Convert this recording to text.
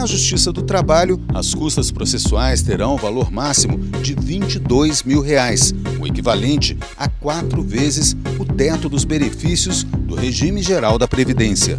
Na Justiça do Trabalho, as custas processuais terão valor máximo de 22 mil reais, o equivalente a quatro vezes o teto dos benefícios do regime geral da Previdência.